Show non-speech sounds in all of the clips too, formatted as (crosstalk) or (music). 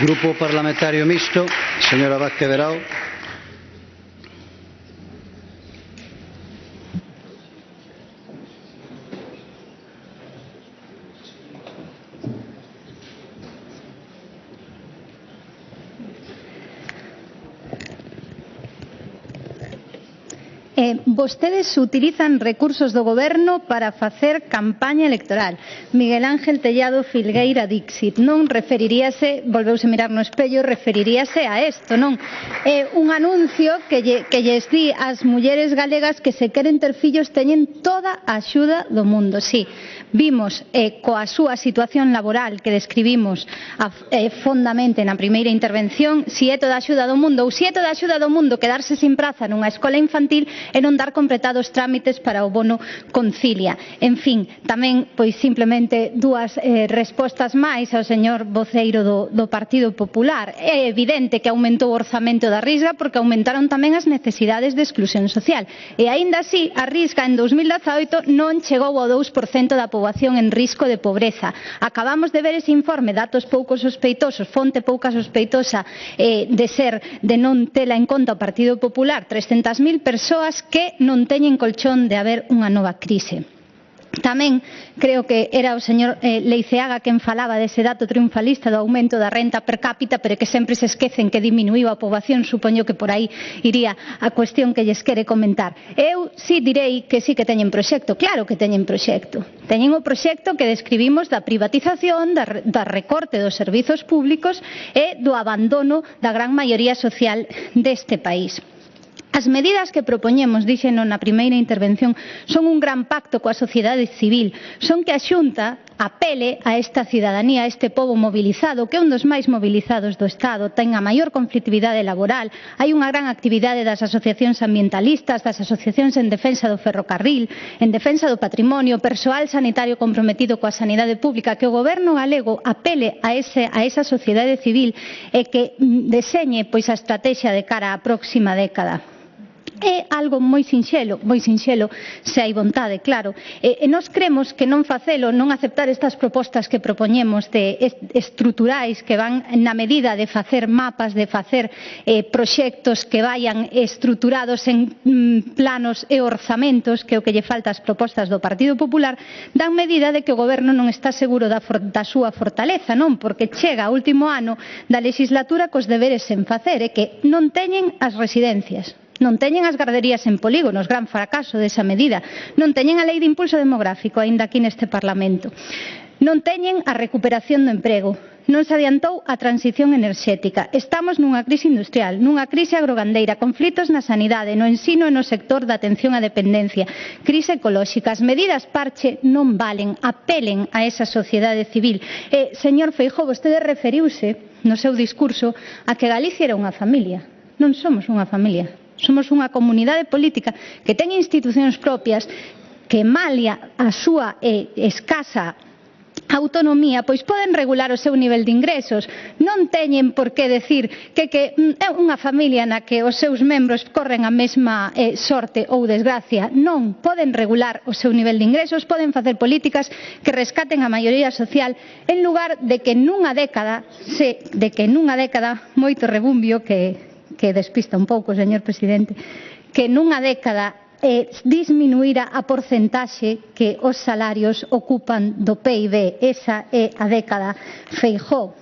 Grupo Parlamentario Mixto, señora Vázquez Verao. Eh, vostedes utilizan recursos do goberno para facer campaña electoral. Miguel Ángel Tellado Filgueira Dixit non referiríase, volveuse mirar no espello, referiríase a isto, non? Eh, un anuncio que, lle, que lles di ás mulleres galegas que se queren ter fillos teñen toda a axuda do mundo, sí Vimos eh, coa súa situación laboral que describimos a, eh, fondamente na primeira intervención si é toda a axuda do mundo ou si é toda a axuda do mundo quedarse sin praza nunha escola infantil e non dar completados trámites para o bono concilia. En fin, tamén pois simplemente dúas eh, respostas máis ao señor voceiro do, do Partido Popular. É evidente que aumentou o orzamento da Risga porque aumentaron tamén as necesidades de exclusión social. E aínda así, a Risga en 2018 non chegou ao 2% da poboación poboación en risco de pobreza. Acabamos de ver ese informe, datos pouco sospeitosos, fonte pouca sospeitosa eh, de ser de non tela en conta o Partido Popular, 300.000 persoas que non teñen colchón de haber unha nova crise. Tamén creo que era o señor eh, Leiceaga quen falaba dese dato triunfalista do aumento da renta per cápita, pero que sempre se esquecen que diminuíu a poboación, supoño que por aí iría a cuestión que lles quere comentar. Eu sí direi que sí que teñen proxecto, claro que teñen proxecto. Teñen o proxecto que describimos da privatización, da, da recorte dos servizos públicos e do abandono da gran maioría social deste país. As medidas que propoñemos, díxeno na primeira intervención, son un gran pacto coa sociedade civil, son que a Xunta apele a esta cidadanía, a este pobo mobilizado, que é un dos máis mobilizados do Estado, ten a maior conflictividade laboral, hai unha gran actividade das asociacións ambientalistas, das asociacións en defensa do ferrocarril, en defensa do patrimonio, persoal sanitario comprometido coa sanidade pública, que o goberno galego apele a, ese, a esa sociedade civil e que deseñe pois, a estrategia de cara á próxima década. É algo moi sinxelo, moi sinxelo, se hai vontade, claro. E, e nós cremos que non facelo, non aceptar estas propostas que propoñemos de estruturais que van na medida de facer mapas, de facer eh, proxectos que vayan estruturados en mm, planos e orzamentos, que é o que lle falta ás propostas do Partido Popular, dan medida de que o goberno non está seguro da, for, da súa fortaleza, non? Porque chega o último ano da legislatura cos deberes sen facer e que non teñen as residencias. Non teñen as garderías en polígonos, gran fracaso desa medida. Non teñen a lei de impulso demográfico, aínda aquí neste Parlamento. Non teñen a recuperación do emprego, non se adiantou a transición enerxética. Estamos nunha crise industrial, nunha crise agrogandeira, conflitos na sanidade, no ensino e no sector da atención á dependencia, crise ecolóxica. As medidas parche non valen, apelen a esa sociedade civil. E, señor Feijó, vostede referiuse no seu discurso a que Galicia era unha familia. Non somos unha familia, Somos unha comunidade política que ten institucións propias que malia a súa eh, escasa autonomía, pois poden regular o seu nivel de ingresos. Non teñen por que decir que, que mm, é unha familia na que os seus membros corren a mesma eh, sorte ou desgracia. Non, poden regular o seu nivel de ingresos, poden facer políticas que rescaten a maioría social en lugar de que nunha década, se, de que nunha década moito rebumbio que que despista un pouco, señor presidente, que nunha década eh, disminuíra a porcentaxe que os salarios ocupan do PIB. Esa é a década Feijó.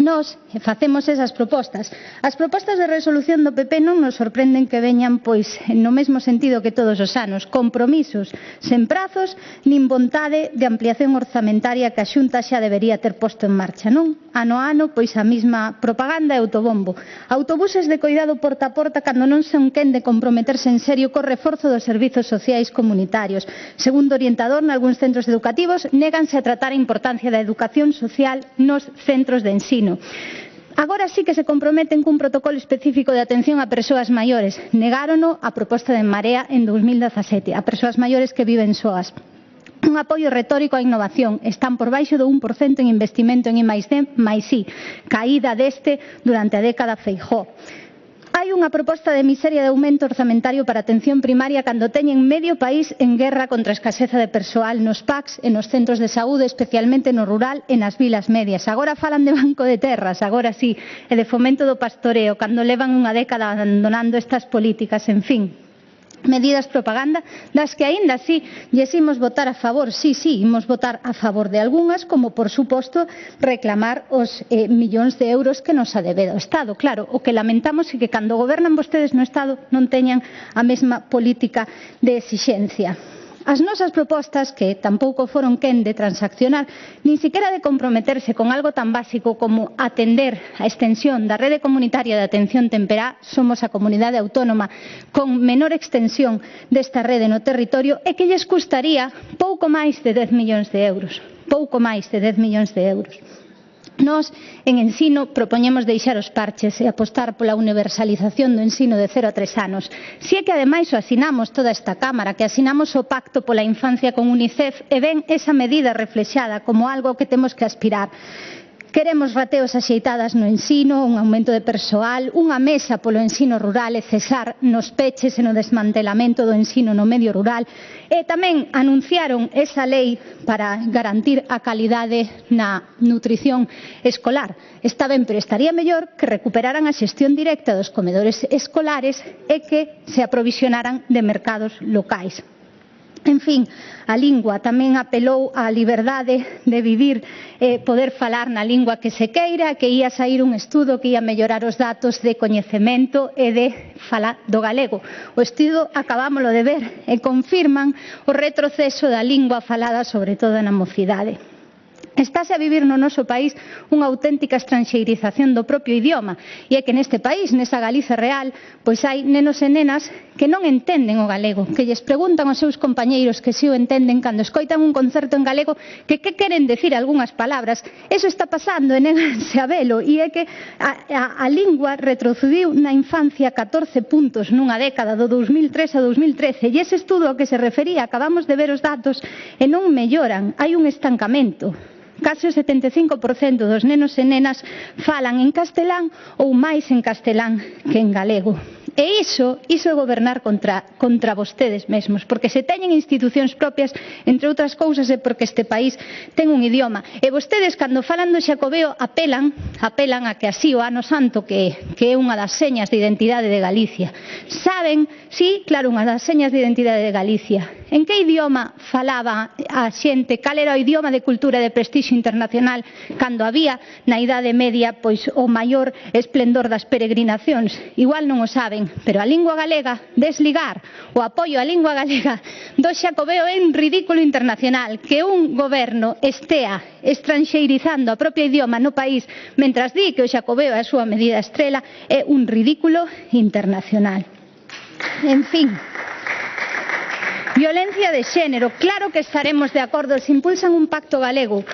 Nos facemos esas propostas. As propostas de resolución do PP non nos sorprenden que veñan pois no mesmo sentido que todos os anos, compromisos sen prazos nin vontade de ampliación orzamentaria que a Xunta xa debería ter posto en marcha, non? Ano a ano pois a mesma propaganda e autobombo. Autobuses de coidado porta a porta cando non son quen de comprometerse en serio co reforzo dos servizos sociais comunitarios. Segundo orientador, nalgúns centros educativos néganse a tratar a importancia da educación social nos centros de ensino. Agora sí que se comprometen cun protocolo específico de atención a persoas maiores. Negárono a proposta de Marea en 2017, a persoas maiores que viven soas un apoio retórico á innovación. Están por baixo do 1% en investimento en I+D, máis I, caída deste durante a década Feijóo. Hai unha proposta de miseria de aumento orzamentario para a atención primaria cando teñen medio país en guerra contra a escaseza de persoal nos PACs e nos centros de saúde, especialmente no rural e nas vilas medias. Agora falan de banco de terras, agora sí, e de fomento do pastoreo, cando levan unha década abandonando estas políticas, en fin medidas propaganda das que aínda así lles imos votar a favor, sí, sí, imos votar a favor de algunhas, como por suposto reclamar os eh, millóns de euros que nos adebeda o Estado. Claro, o que lamentamos é que cando gobernan vostedes no Estado non teñan a mesma política de exixencia. As nosas propostas, que tampouco foron quen de transaccionar, nin sequera de comprometerse con algo tan básico como atender a extensión da rede comunitaria de atención temperá, somos a comunidade autónoma con menor extensión desta rede no territorio, e que lles custaría pouco máis de 10 millóns de euros. Pouco máis de 10 millóns de euros. Nós, en ensino, propoñemos deixar os parches e apostar pola universalización do ensino de 0 a 3 anos. Si é que, ademais, o asinamos toda esta Cámara, que asinamos o Pacto pola Infancia con UNICEF, e ven esa medida reflexada como algo que temos que aspirar. Queremos rateos axeitadas no ensino, un aumento de persoal, unha mesa polo ensino rural e cesar nos peches e no desmantelamento do ensino no medio rural. E tamén anunciaron esa lei para garantir a calidade na nutrición escolar. Está ben, pero estaría mellor que recuperaran a xestión directa dos comedores escolares e que se aprovisionaran de mercados locais. En fin, a lingua tamén apelou á liberdade de vivir, eh, poder falar na lingua que se queira, que ia sair un estudo que ia mellorar os datos de coñecemento e de fala do galego. O estudo acabámoslo de ver e confirman o retroceso da lingua falada, sobre todo na mocidade. Estáse a vivir no noso país unha auténtica estranxeirización do propio idioma e é que neste país, nesa Galiza real, pois hai nenos e nenas que non entenden o galego, que lles preguntan aos seus compañeiros que si o entenden cando escoitan un concerto en galego que que queren decir algunhas palabras. Eso está pasando e neganse a velo e é que a, a, a lingua retrocediu na infancia 14 puntos nunha década do 2003 a 2013 e ese estudo ao que se refería acabamos de ver os datos e non melloran, hai un estancamento. Case o 75% dos nenos e nenas falan en castelán ou máis en castelán que en galego. E iso, iso é gobernar contra, contra vostedes mesmos, porque se teñen institucións propias, entre outras cousas, é porque este país ten un idioma. E vostedes, cando falan do Xacobeo, apelan, apelan a que así o ano santo, que, que é unha das señas de identidade de Galicia. Saben Sí, claro, unha das señas de identidade de Galicia. En que idioma falaba a xente? Cal era o idioma de cultura de prestixio internacional cando había na Idade Media pois o maior esplendor das peregrinacións? Igual non o saben, pero a lingua galega desligar o apoio á lingua galega (laughs) do Xacobeo é un ridículo internacional que un goberno estea estranxeirizando a propia idioma no país mentras di que o Xacobeo é a súa medida estrela é un ridículo internacional. En fin. Violencia de xénero. Claro que estaremos de acordo. Se impulsan un pacto galego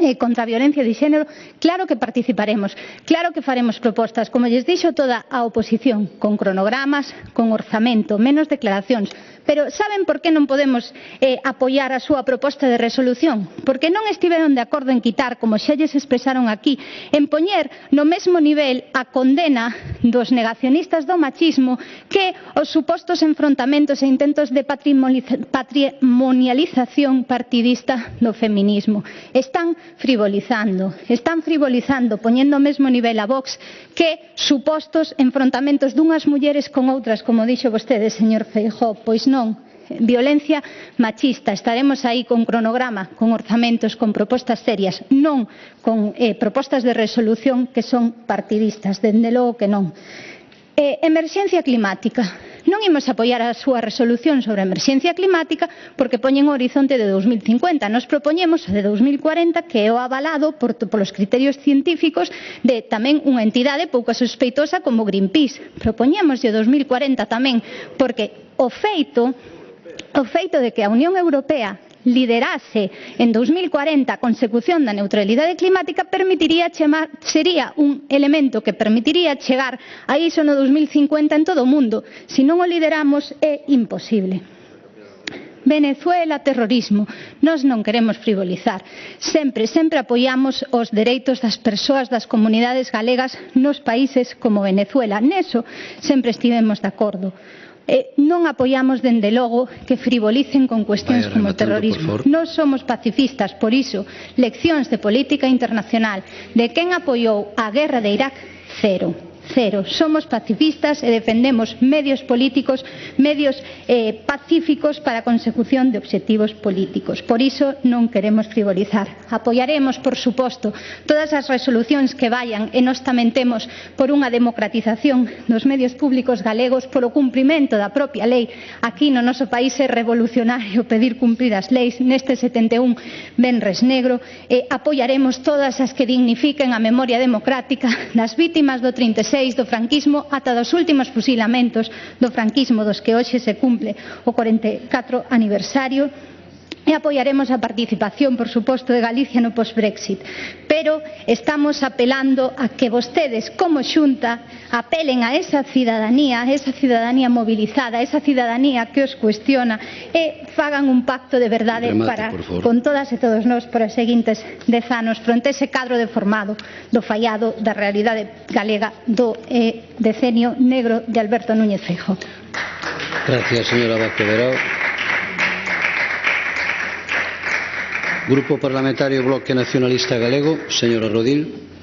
eh, contra a violencia de xénero, claro que participaremos, claro que faremos propostas, como lles dixo toda a oposición, con cronogramas, con orzamento, menos declaracións, Pero saben por que non podemos eh, apoiar a súa proposta de resolución? Porque non estiveron de acordo en quitar, como xa lles expresaron aquí, en poñer no mesmo nivel a condena dos negacionistas do machismo que os supostos enfrontamentos e intentos de patrimonialización partidista do feminismo. Están frivolizando, están frivolizando, poñendo o mesmo nivel a Vox que supostos enfrontamentos dunhas mulleres con outras, como dixo vostede, señor Feijóo, pois non non violencia machista. Estaremos aí con cronograma, con orzamentos, con propostas serias, non con eh, propostas de resolución que son partidistas, dende logo que non. Eh, emerxencia climática Non imos apoiar a súa resolución sobre a emerxencia climática porque poñen o horizonte de 2050. Nos propoñemos a de 2040 que é o avalado por, polos criterios científicos de tamén unha entidade pouco sospeitosa como Greenpeace. Propoñemos o 2040 tamén porque o feito o feito de que a Unión Europea liderase en 2040 a consecución da neutralidade climática permitiría chemar, sería un elemento que permitiría chegar a iso no 2050 en todo o mundo. Se non o lideramos é imposible. Venezuela, terrorismo. Nós non queremos frivolizar. Sempre, sempre apoiamos os dereitos das persoas das comunidades galegas nos países como Venezuela. Neso sempre estivemos de acordo e non apoiamos dende logo que frivolicen con cuestións como o terrorismo. Non somos pacifistas, por iso, leccións de política internacional de quen apoiou a guerra de Irak, cero. Cero. Somos pacifistas e defendemos medios políticos, medios eh, pacíficos para a consecución de obxectivos políticos. Por iso non queremos frivolizar. Apoiaremos, por suposto, todas as resolucións que vayan e nos tamén temos por unha democratización dos medios públicos galegos polo cumprimento da propia lei. Aquí no noso país é revolucionario pedir cumprir as leis. Neste 71 Benres Negro E apoiaremos todas as que dignifiquen a memoria democrática das vítimas do 36 16 do franquismo ata dos últimos fusilamentos do franquismo dos que hoxe se cumple o 44 aniversario e apoiaremos a participación, por suposto, de Galicia no post-Brexit. Pero estamos apelando a que vostedes, como xunta, apelen a esa cidadanía, a esa cidadanía mobilizada, a esa cidadanía que os cuestiona e fagan un pacto de verdade Remate, para, con todas e todos nós para os seguintes dez anos fronte ese cadro deformado do fallado da realidade galega do eh, decenio negro de Alberto Núñez Feijóo. Gracias, señora Vázquez Grupo Parlamentario Bloque Nacionalista Galego, señora Rodil.